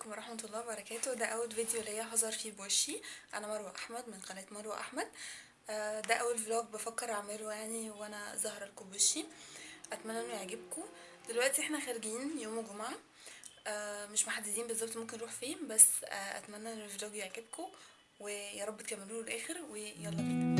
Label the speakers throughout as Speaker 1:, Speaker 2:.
Speaker 1: عليكم ورحمة الله وبركاته. ده أول فيديو ليا هظهر فيه بوشي. أنا مروة أحمد من قناة مروة أحمد. آه، ده أول vlog بفكر أعمله يعني وأنا ظاهرة لكم بوشي أتمنى إنه يعجبكم. دلوقتي إحنا خارجين يوم الجمعة. آه، مش محددين بالظبط ممكن نروح فين بس آه، أتمنى إن ال vlog يعجبكم ويا رب تكملوه للآخر ويلا بينا.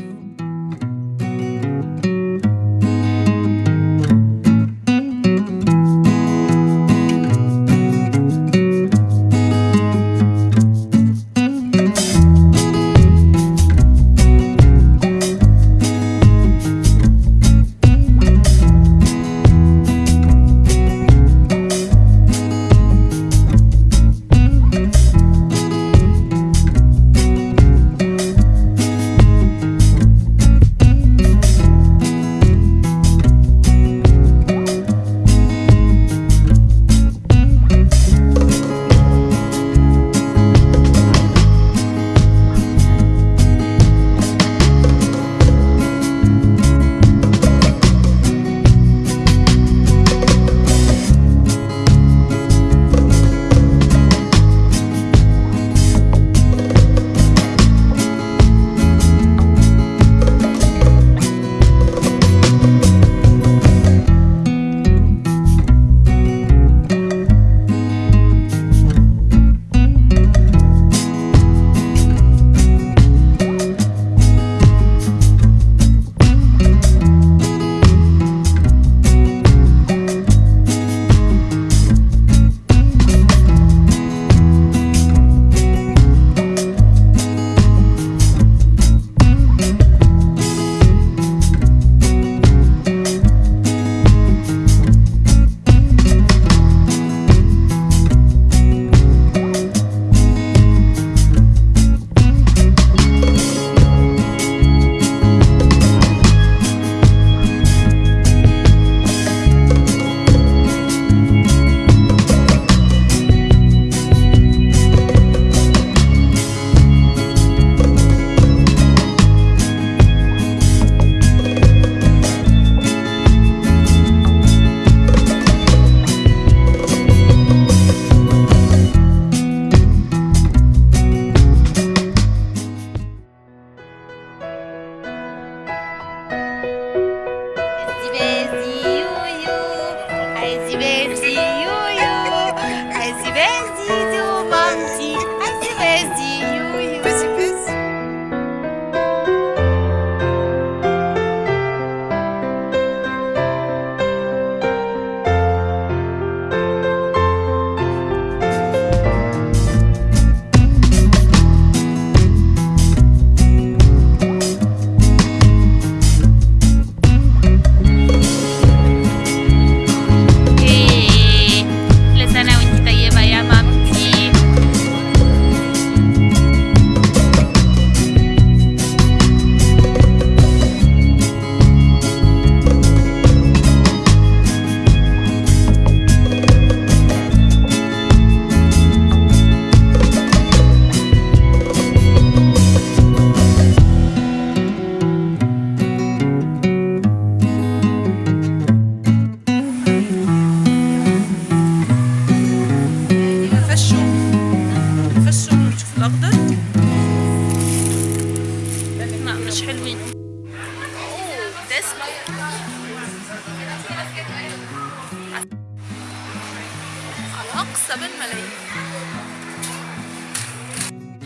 Speaker 1: أقصى بالملايين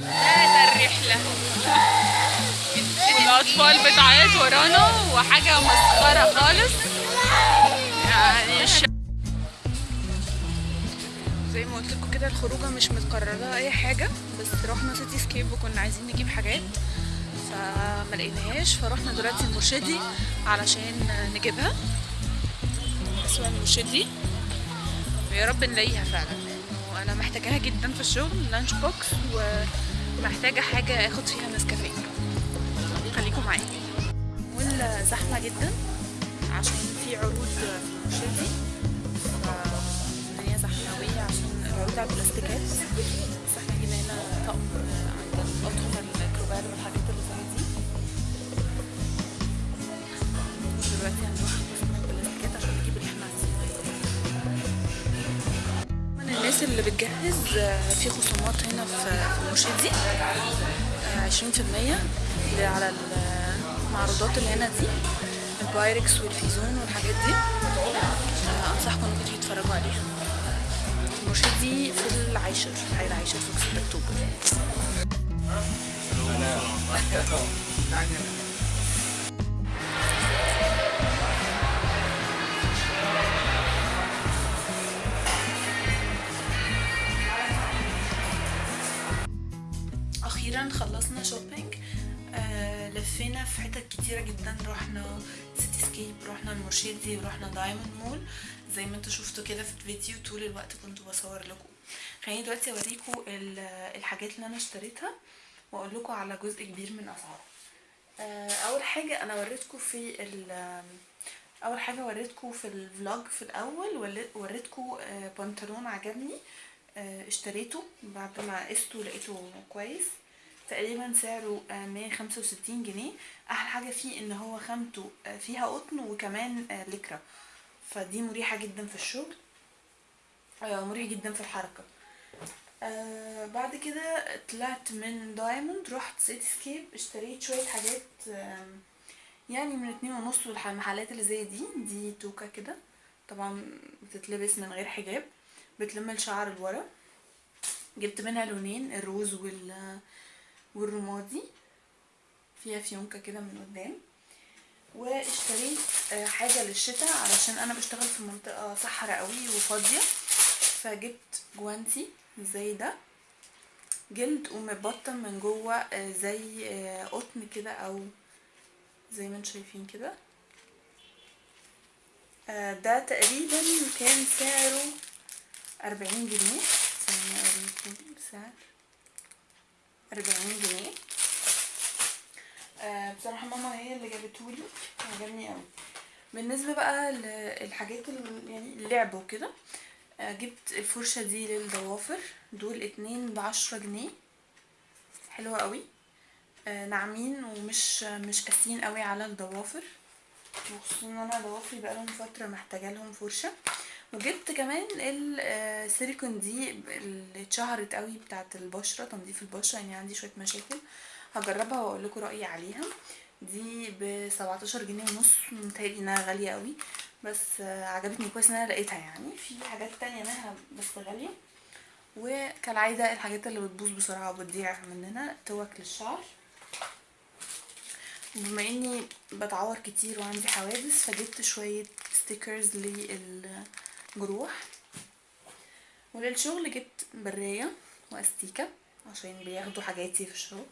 Speaker 1: هذا الرحلة. والأطفال بتعيط ورانا وحاجة مسخرة خالص. يعني الش... زي ما قلت لكم كده الخروجة مش متقرر لها أي حاجة بس رحنا سيتي سكيب وكنا عايزين نجيب حاجات فما لقيناهاش فرحنا دلوقتي المرشدي علشان نجيبها. اسمها المرشدي. ويا رب نلاقيها فعلا. وأنا محتاجاها جدا في الشغل lunch box ومحتاجة حاجة أخد فيها نسكافيه. خليكم معايا. والزحمه جدا عشان في عروض مرشدي فالدنيا زحمة قوي عشان العروض على البلاستيكات. بس إحنا جينا هنا طقم عندنا اطقم الأركوبال والحاجات اللي بتجهز آه، في خصومات هنا في في مرشدي عشرين في المية على المعروضات اللي هنا دي ال Pyrex وال Vision والحاجات دي. آه، أنصحكم إنكم تيجوا تتفرجوا عليها. مرشدي في العاشر حي العاشر في 6 أكتوبر. خلصنا shopping آه لفينا في حتت كتيرة جدا. رحنا City Scape رحنا المرشدي ورحنا Diamond مول زي ما أنتوا شفتوا كده في الفيديو طول الوقت كنت بصور لكم. خليني دلوقتي اوريكم ال- الحاجات اللي أنا اشتريتها وأقول لكم على جزء كبير من اسعارها آه، أول حاجة أنا وريتكم في أول حاجة وريتكم في ال vlog في الأول ول- وريتكم آه، بنطلون عجبني اشتريته بعد ما قسته لقيته كويس. تقريبا سعره آه، 165 جنيه. أحلى حاجة فيه إن هو خامته آه، فيها قطن وكمان آه، lycra. فدي مريحة جدا في الشغل آه، مريح جدا في الحركة. آه بعد كده طلعت من Diamond رحت City Scape اشتريت شوية حاجات يعني من اتنين ونص والمحلات اللي زي دي دي توكة كده. طبعا بتتلبس من غير حجاب بتلم الشعر لورا. جبت منها لونين الروز وال والرمادي. فيها فيونكة كده من قدام. واشتريت آه، حاجة للشتاء علشان أنا بشتغل في منطقة صحراء قوي وفاضية. فجبت جوانتي زي ده. جلد ومبطن من جوه آه، زي آه، قطن كده أو زي ما أنتم شايفين كده. ده تقريبا كان سعره أربعين جنيه. سعر. أربعين جنيه. آه، بصراحة ماما هي اللي جابتهولي عجبني أوي. بالنسبة بقى للحاجات ال- يعني اللعب وكده آه، جبت الفرشة دي للضوافر دول اتنين بعشرة جنيه. حلوة قوي آه، ناعمين ومش مش قاسيين قوي على الضوافر وخصوصا إن أنا ضوافري بقالهم فترة محتاجة لهم فرشة. وجبت كمان السيليكون دي اللي اتشهرت قوي بتاعت البشرة تنظيف البشرة يعني عندي شوية مشاكل هجربها وأقول لكم رأيي عليها. دي ب 17 جنيه ونص متهيألي إنها غالية قوي بس آه، عجبتني كويس إن أنا لقيتها يعني. في حاجات تانية منها بس غالية. وكالعادة الحاجات اللي بتبوظ بسرعة وبتضيع مننا توك للشعر. بما إني بتعور كتير وعندي حوادث فجبت شوية stickers للجروح وللشغل جبت براية وأستيكة عشان بياخدوا حاجاتي في الشغل.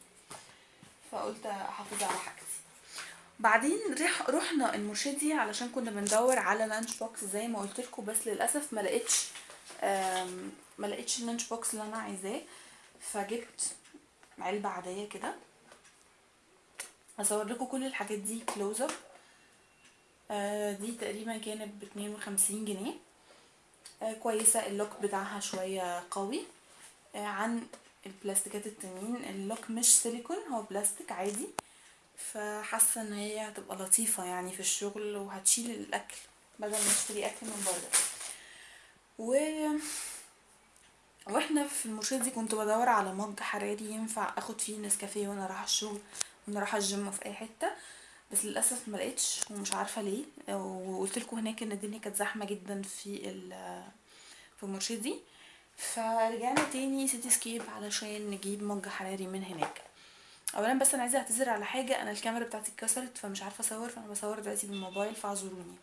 Speaker 1: فقلت أحافظ على حاجتي. بعدين رح رحنا المرشدي علشان كنا بندور على lunch box زي ما قلت لكم بس للأسف ما لقيتش ما لقيتش ال lunch box اللي أنا عايزاه. فجبت علبة عادية كده. هصور لكم كل الحاجات دي close up دي تقريبا كانت ب 52 جنيه. آه، كويسة. ال lock بتاعها شوية قوي. آه، عن البلاستيكات التانيين. ال lock مش سيليكون هو بلاستيك عادي. فحاسة إن هي هتبقى لطيفة يعني في الشغل وهتشيل الأكل بدل ما اشتري أكل من بره. و وإحنا في المرشدي كنت بدور على mug حراري ينفع أخد فيه نسكافيه وأنا رايحة الشغل وأنا رايحة الجيم في أي حتة. بس للأسف ما لقيتش ومش عارفة ليه. وقلت لكم هناك إن الدنيا كانت زحمة جدا في في مرشدي. فرجعنا تاني City Scape علشان نجيب mug حراري من هناك. اولا بس أنا عايزة أعتذر على حاجة. أنا الكاميرا بتاعتي اتكسرت فمش عارفة أصور فأنا بصور دلوقتي بالموبايل فاعذروني.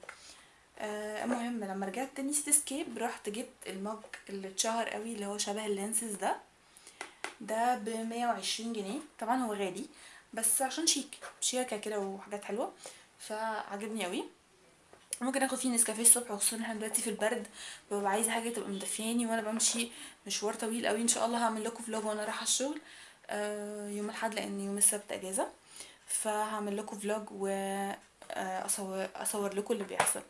Speaker 1: آه، المهم لما رجعت تاني City Scape رحت جبت ال mug اللي اتشهر قوي اللي هو شبه ال lenses ده. ده ب 120 جنيه. طبعا هو غالي. بس عشان شيك شياكة كده وحاجات حلوة. فعجبني قوي ممكن آخد فيه نسكافيه الصبح وخصوصا إحنا دلوقتي في البرد ببقى عايزة حاجة تبقى مدفياني وأنا بمشي مشوار طويل قوي إن شاء الله هعمل لكم vlog وأنا رايحة الشغل آه، يوم الأحد لأن يوم السبت إجازة. فهعمل لكم vlog و آه، أصور لكم اللي بيحصل.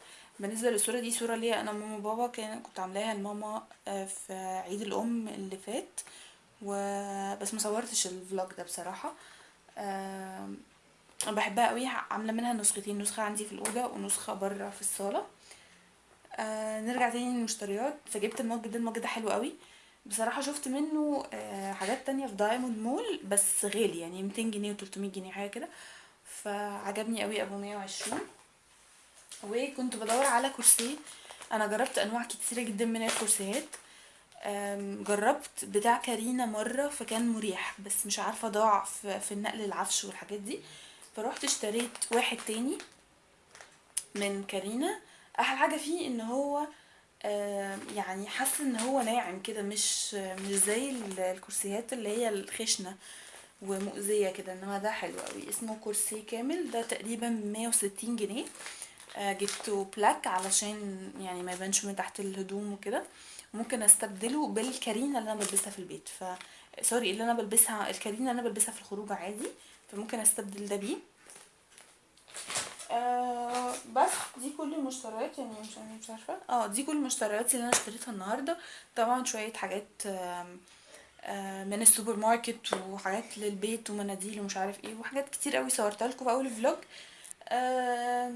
Speaker 1: بالنسبة للصورة دي صورة ليا أنا وماما وبابا كان كنت عاملاها لماما آه، في عيد الأم اللي فات. و بس ما صورتش ال vlog ده بصراحة. أنا بحبها قوي. عاملة منها نسختين نسخة عندي في الأوضة ونسخة بره في الصالة. آه نرجع تاني للمشتريات. فجبت ال mug ده ال mug ده حلو قوي. بصراحة شفت منه آه، حاجات تانية في Diamond مول بس غالي يعني 200 جنيه و300 جنيه حاجة كده. فعجبني قوي أبو 120 وكنت بدور على كرسي. أنا جربت أنواع كتيرة جدا من الكرسيات. جربت بتاع كارينا مرة فكان مريح بس مش عارفة ضاع في النقل العفش والحاجات دي. فروحت اشتريت واحد تاني من كارينا. أحلى حاجة فيه إن هو يعني حاسة إن هو ناعم كده مش مش زي ال- الكرسيات اللي هي الخشنة ومؤذية كده إنما ده حلو قوي اسمه كورسيه كامل ده تقريبا 160 جنيه. آه، جبته black علشان يعني ما يبانش من تحت الهدوم وكده. ممكن أستبدله بال Carina اللي أنا بلبسها في البيت. ف sorry اللي أنا بلبسها ال Carina اللي أنا بلبسها في الخروج عادي. فممكن أستبدل ده بيه. آه بس دي كل المشتريات يعني مش مش عارفة. آه دي كل المشتريات اللي أنا اشتريتها النهارده. طبعا شوية حاجات آه، من السوبر ماركت وحاجات للبيت ومناديل ومش عارف إيه وحاجات كتير قوي صورتها لكم في أول ال vlog. آه،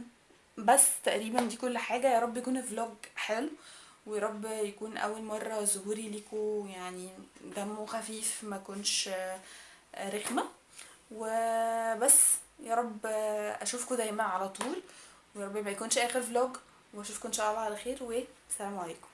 Speaker 1: بس تقريبا دي كل حاجة. يا رب يكون ال vlog حلو. ويا رب يكون أول مرة ظهوري ليكم يعني دمه خفيف ما كنش آه، رخمة. وبس يا رب اشوفكم دايما على طول. ويا رب ما يكونش آخر vlog. واشوفكم إن شاء الله على خير والسلام عليكم.